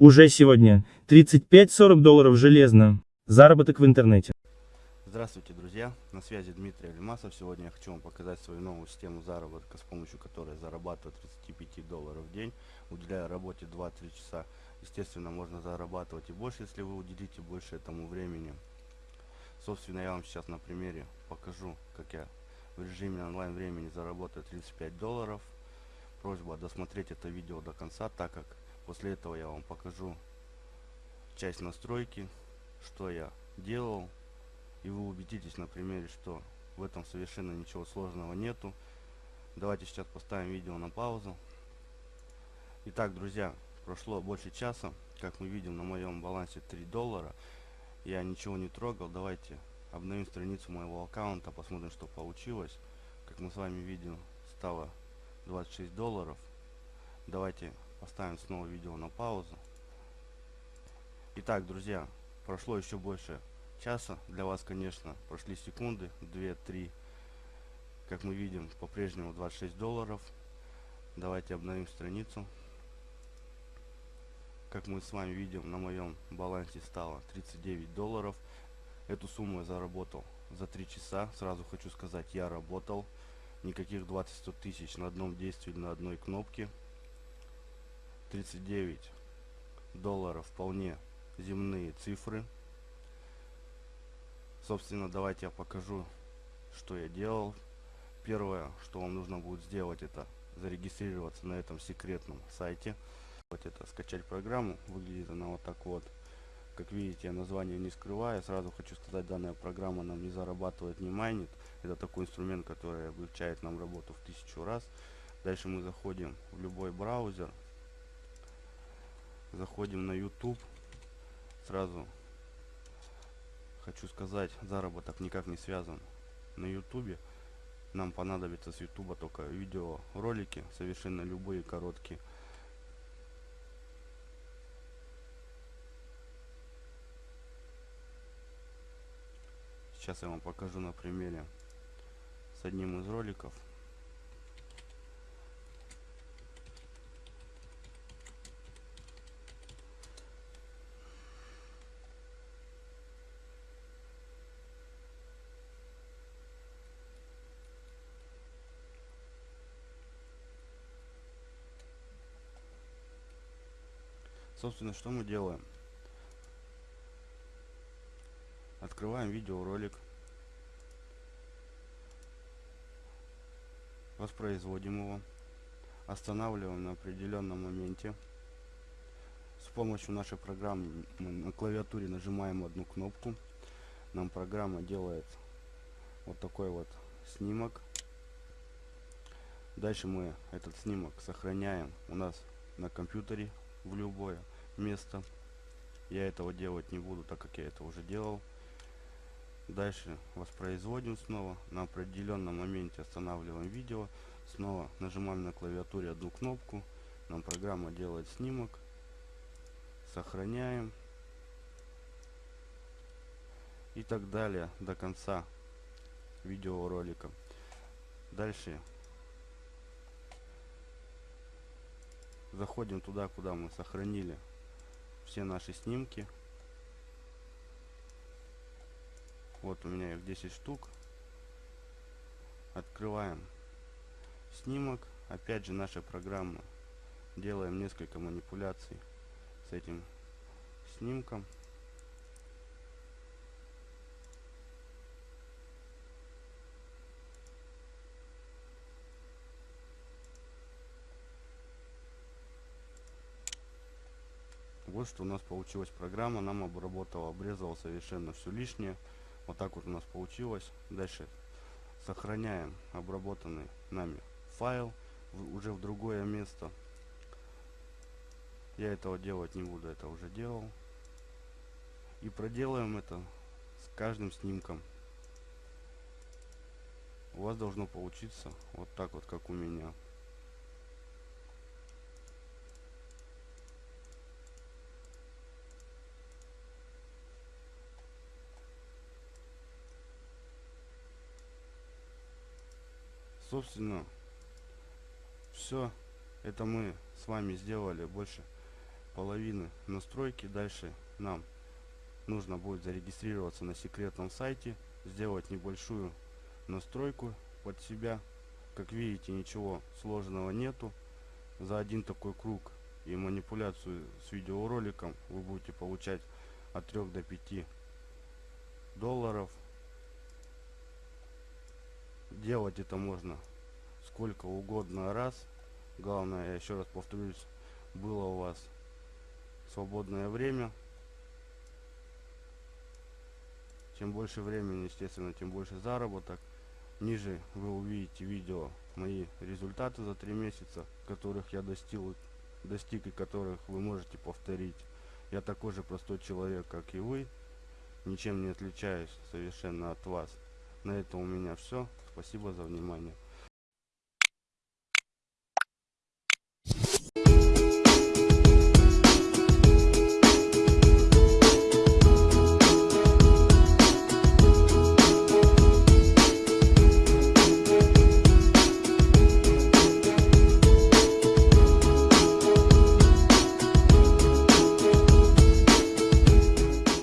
Уже сегодня 35-40 долларов железно. Заработок в интернете. Здравствуйте, друзья! На связи Дмитрий Алимасов. Сегодня я хочу вам показать свою новую систему заработка, с помощью которой зарабатываю 35 долларов в день, уделяя работе 2-3 часа. Естественно, можно зарабатывать и больше, если вы уделите больше этому времени. Собственно, я вам сейчас на примере покажу, как я в режиме онлайн времени заработаю 35 долларов. Просьба досмотреть это видео до конца, так как после этого я вам покажу часть настройки, что я делал. И вы убедитесь на примере, что в этом совершенно ничего сложного нету. Давайте сейчас поставим видео на паузу. Итак, друзья, прошло больше часа. Как мы видим, на моем балансе 3 доллара. Я ничего не трогал. Давайте обновим страницу моего аккаунта, посмотрим, что получилось. Как мы с вами видим, стало 26 долларов. Давайте поставим снова видео на паузу. Итак, друзья, прошло еще больше часа. Для вас, конечно, прошли секунды, 2-3. Как мы видим, по-прежнему 26 долларов. Давайте обновим страницу. Как мы с вами видим, на моем балансе стало 39 долларов. Эту сумму я заработал за 3 часа. Сразу хочу сказать, я работал. Никаких 20-100 тысяч на одном действии, на одной кнопке. 39 долларов вполне земные цифры. Собственно, давайте я покажу, что я делал. Первое, что вам нужно будет сделать, это зарегистрироваться на этом секретном сайте. Вот это скачать программу. Выглядит она вот так вот. Как видите, я название не скрываю. Сразу хочу сказать, данная программа нам не зарабатывает, не майнит. Это такой инструмент, который облегчает нам работу в тысячу раз. Дальше мы заходим в любой браузер. Заходим на YouTube. Сразу хочу сказать, заработок никак не связан на YouTube. Нам понадобится с YouTube только видеоролики, совершенно любые короткие. Сейчас я вам покажу на примере с одним из роликов. Собственно, что мы делаем? Открываем видеоролик. Воспроизводим его. Останавливаем на определенном моменте. С помощью нашей программы мы на клавиатуре нажимаем одну кнопку. Нам программа делает вот такой вот снимок. Дальше мы этот снимок сохраняем у нас на компьютере в любое место. Я этого делать не буду, так как я это уже делал. Дальше воспроизводим снова. На определенном моменте останавливаем видео. Снова нажимаем на клавиатуре одну кнопку. Нам программа делает снимок. Сохраняем. И так далее до конца видеоролика. Дальше заходим туда, куда мы сохранили все наши снимки. Вот у меня их 10 штук. Открываем снимок. Опять же наша программа. Делаем несколько манипуляций с этим снимком. Вот что у нас получилась программа. Нам обработала, обрезала совершенно все лишнее. Вот так вот у нас получилось. Дальше сохраняем обработанный нами файл уже в другое место. Я этого делать не буду, это уже делал. И проделаем это с каждым снимком. У вас должно получиться вот так вот, как у меня. Собственно все это мы с вами сделали больше половины настройки. Дальше нам нужно будет зарегистрироваться на секретном сайте, сделать небольшую настройку под себя. Как видите, ничего сложного нету. За один такой круг и манипуляцию с видеороликом вы будете получать от 3 до 5 долларов. Делать это можно сколько угодно раз. Главное, я еще раз повторюсь, было у вас свободное время. Чем больше времени, естественно, тем больше заработок. Ниже вы увидите видео мои результаты за три месяца, которых я достиг, достиг и которых вы можете повторить. Я такой же простой человек, как и вы. Ничем не отличаюсь совершенно от вас. На этом у меня все. Спасибо за внимание.